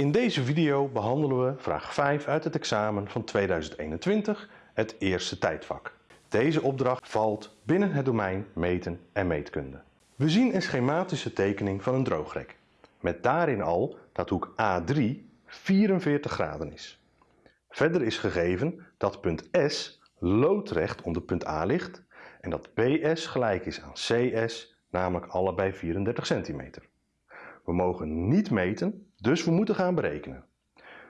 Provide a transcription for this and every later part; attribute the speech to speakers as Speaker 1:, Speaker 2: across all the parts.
Speaker 1: In deze video behandelen we vraag 5 uit het examen van 2021, het eerste tijdvak. Deze opdracht valt binnen het domein meten en meetkunde. We zien een schematische tekening van een droogrek, met daarin al dat hoek A3 44 graden is. Verder is gegeven dat punt S loodrecht onder punt A ligt en dat BS gelijk is aan CS, namelijk allebei 34 centimeter. We mogen niet meten, dus we moeten gaan berekenen.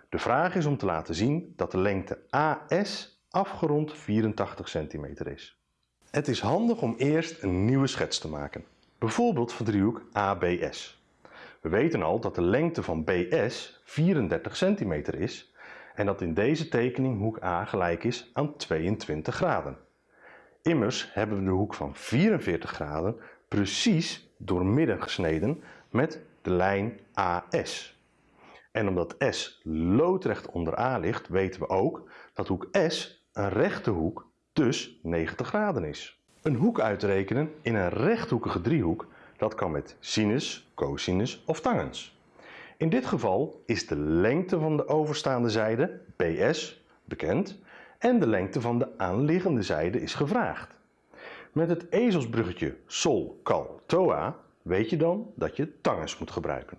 Speaker 1: De vraag is om te laten zien dat de lengte AS afgerond 84 centimeter is. Het is handig om eerst een nieuwe schets te maken, bijvoorbeeld van driehoek ABS. We weten al dat de lengte van BS 34 centimeter is en dat in deze tekening hoek A gelijk is aan 22 graden. Immers hebben we de hoek van 44 graden precies doormidden gesneden met de lijn AS. En omdat S loodrecht onder A ligt, weten we ook dat hoek S een rechte hoek, dus 90 graden is. Een hoek uitrekenen in een rechthoekige driehoek, dat kan met sinus, cosinus of tangens. In dit geval is de lengte van de overstaande zijde, BS, bekend en de lengte van de aanliggende zijde is gevraagd. Met het ezelsbruggetje sol, kal, toa weet je dan dat je tangens moet gebruiken.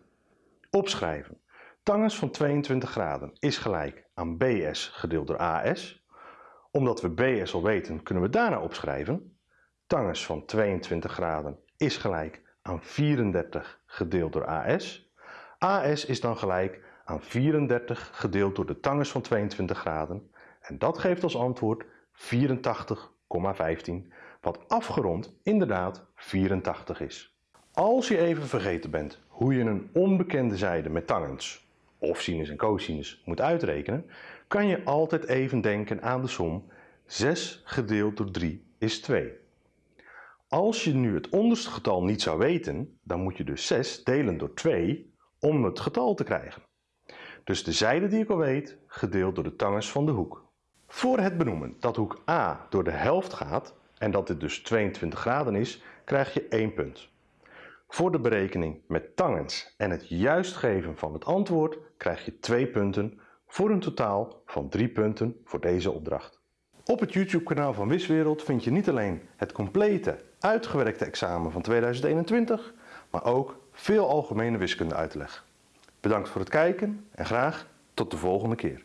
Speaker 1: Opschrijven. Tangens van 22 graden is gelijk aan BS gedeeld door AS. Omdat we BS al weten kunnen we daarna opschrijven. Tangens van 22 graden is gelijk aan 34 gedeeld door AS. AS is dan gelijk aan 34 gedeeld door de tangens van 22 graden. En dat geeft als antwoord 84,15 wat afgerond inderdaad 84 is. Als je even vergeten bent hoe je een onbekende zijde met tangens of sinus en cosinus moet uitrekenen, kan je altijd even denken aan de som 6 gedeeld door 3 is 2. Als je nu het onderste getal niet zou weten, dan moet je dus 6 delen door 2 om het getal te krijgen. Dus de zijde die ik al weet, gedeeld door de tangens van de hoek. Voor het benoemen dat hoek A door de helft gaat en dat dit dus 22 graden is, krijg je 1 punt. Voor de berekening met tangens en het juist geven van het antwoord krijg je 2 punten voor een totaal van 3 punten voor deze opdracht. Op het YouTube kanaal van Wiswereld vind je niet alleen het complete uitgewerkte examen van 2021, maar ook veel algemene wiskunde uitleg. Bedankt voor het kijken en graag tot de volgende keer.